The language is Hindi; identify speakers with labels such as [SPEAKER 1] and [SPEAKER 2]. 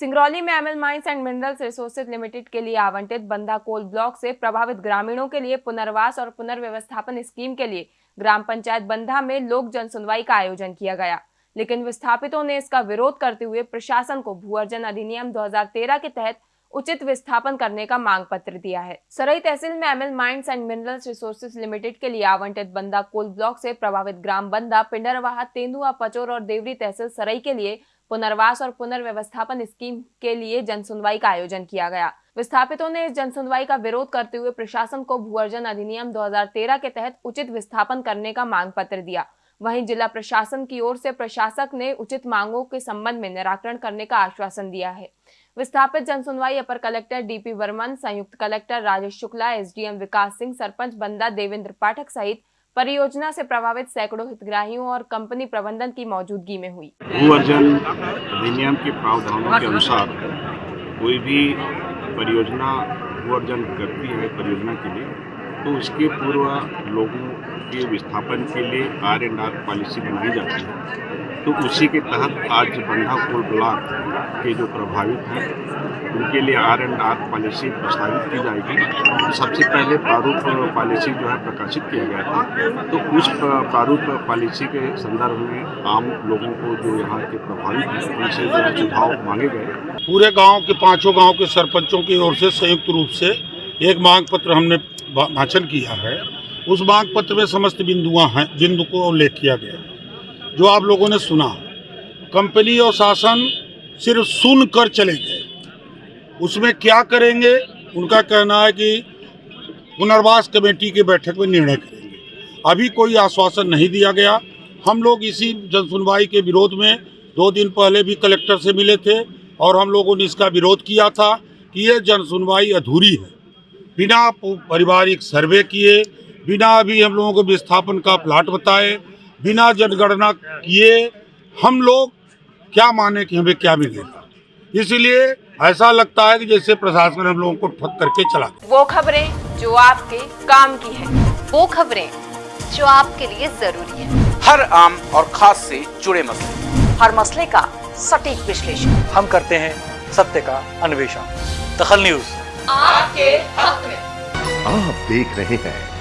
[SPEAKER 1] सिंगरौली में M L mines and minerals resources limited के लिए आवंटित बंदा कोल ब्लॉक से प्रभावित ग्रामीणों के लिए पुनर्वास और पुनर्व्यवस्थापन स्कीम के लिए ग्राम पंचायत बंधा में लोक जनसुनवाई का आयोजन किया गया। लेकिन विस्थापितों ने इसका विरोध करते हुए प्रशासन को भू अर्जन अधिनियम 2013 के तहत उचित विस्थापन करने का मांग पत्र दिया है। सरई तहसील में M L mines and minerals resources limited के लिए आवंटित बंदा कोल ब्लॉक से प्रभावित ग्राम बंदा, पिंडरवाहा, तेंदुआ, पचोर और देवरी तहसील सरई के लिए पुनर्वास और पुनर्व्यवस्थापन स्कीम के लिए जनसुनवाई का आयोजन किया गया। विस्थापितों ने इस जनसुनवाई का विरोध करते हुए प्रशासन को भूअर्जन अधिनियम 2013 के तहत उचित विस्थापन करने का मांग पत्र दिया। वहीं जिला प्रशासन की ओर से प्रशासक ने उचित मांगों के संबंध में निराकरण करने का आश्वासन दिया है। विस्थापित जनसुनवाई, अपर कलेक्टर डीपी वर्मन, संयुक्त collector Rajesh Shukla, S D M Vikas Singh, sarpanch Banda Devendra पाठक सहित परियोजना से प्रभावित सैकड़ों हितग्राहियों और कंपनी प्रबंधन की मौजूदगी में हुई।
[SPEAKER 2] अधिनियम के प्रावधानों के अनुसार कोई भी परियोजना करती है परियोजना के लिए तो उसके पूर्व लोगों के विस्थापन के लिए आर एंड आर पॉलिसी बनाई जाती है। तो उसी के तहत आज बंधा कोल ब्लॉक के जो प्रभावित हैं, उनके लिए आर एंड आर पॉलिसी प्रस्तावित की जाएगी। सबसे पहले प्रारूप पॉलिसी जो है प्रकाशित किया गया था। तो उस प्रारूप पॉलिसी के संदर्भ में आम लोगों को जो यहाँ के प्रभावित हैं, उनसे जो सुझाव मांगे गए।
[SPEAKER 3] पूरे गाँव के पाँचों गाँव के सरपंचों की ओर से संयुक्त रूप से एक मांग पत्र हमने भाषण किया है, उस मांग पत्र में समस्त बिंदुआ हैं, बिंदु को उल्लेख किया गया जो आप लोगों ने सुना, कंपनी और शासन सिर्फ़ सुन कर चले गए। उसमें क्या करेंगे, उनका कहना है कि पुनर्वास कमेटी की बैठक में निर्णय करेंगे। अभी कोई आश्वासन नहीं दिया गया। हम लोग इसी जनसुनवाई के विरोध में दो दिन पहले भी कलेक्टर से मिले थे और हम लोगों ने इसका विरोध किया था कि ये जनसुनवाई अधूरी है। बिना पारिवारिक सर्वे किए बिना अभी हम लोगों को विस्थापन का प्लाट बताए बिना जनगणना किए हम लोग क्या माने कि हमें क्या मिलेगा इसलिए ऐसा लगता है कि जैसे प्रशासन हम लोगों को ठक करके चला
[SPEAKER 1] वो खबरें जो आपके काम की है
[SPEAKER 4] वो खबरें जो आपके लिए ज़रूरी है।
[SPEAKER 5] हर आम और खास से जुड़े मसले।
[SPEAKER 4] हर मसले का सटीक विश्लेषण।
[SPEAKER 6] हम करते हैं सत्य का अन्वेषण। दखल न्यूज़।
[SPEAKER 4] आपके हक में।
[SPEAKER 7] आप देख रहे हैं